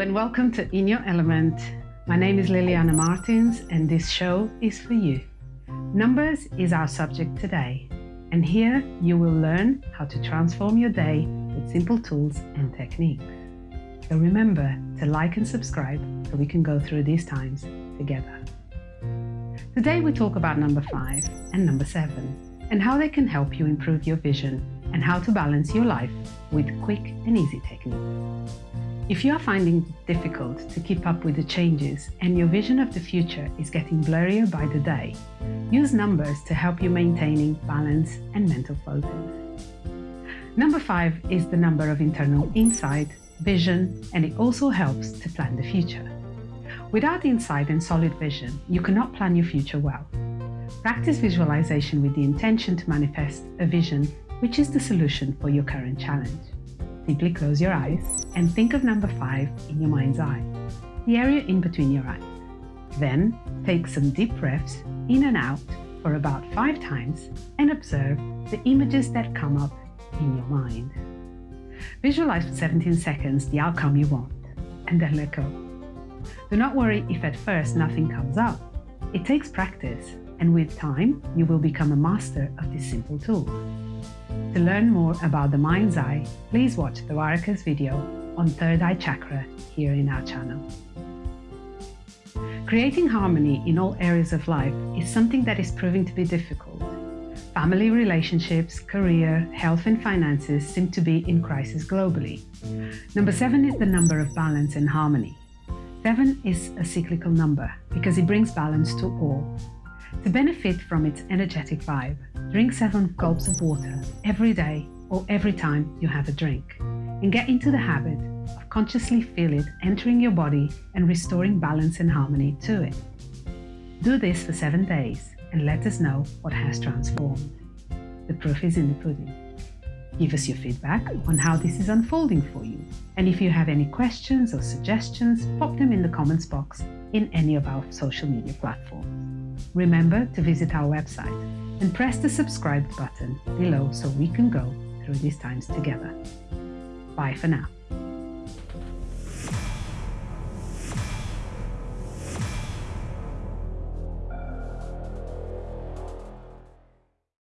And welcome to In Your Element. My name is Liliana Martins and this show is for you. Numbers is our subject today and here you will learn how to transform your day with simple tools and techniques. So remember to like and subscribe so we can go through these times together. Today we talk about number 5 and number 7 and how they can help you improve your vision and how to balance your life with quick and easy techniques. If you are finding it difficult to keep up with the changes and your vision of the future is getting blurrier by the day, use numbers to help you maintaining balance and mental focus. Number five is the number of internal insight, vision, and it also helps to plan the future. Without insight and solid vision, you cannot plan your future well. Practice visualization with the intention to manifest a vision which is the solution for your current challenge. Simply close your eyes and think of number five in your mind's eye, the area in between your eyes. Then take some deep breaths in and out for about five times and observe the images that come up in your mind. Visualize for 17 seconds the outcome you want and then let go. Do not worry if at first nothing comes up. It takes practice and with time you will become a master of this simple tool. To learn more about the mind's eye, please watch the Varakas video on third eye chakra here in our channel. Creating harmony in all areas of life is something that is proving to be difficult. Family relationships, career, health and finances seem to be in crisis globally. Number seven is the number of balance and harmony. Seven is a cyclical number because it brings balance to all. To benefit from its energetic vibe, drink seven gulps of water every day or every time you have a drink and get into the habit of consciously feel it entering your body and restoring balance and harmony to it. Do this for seven days and let us know what has transformed. The proof is in the pudding. Give us your feedback on how this is unfolding for you. And if you have any questions or suggestions, pop them in the comments box in any of our social media platforms. Remember to visit our website and press the subscribe button below so we can go through these times together. Bye for now.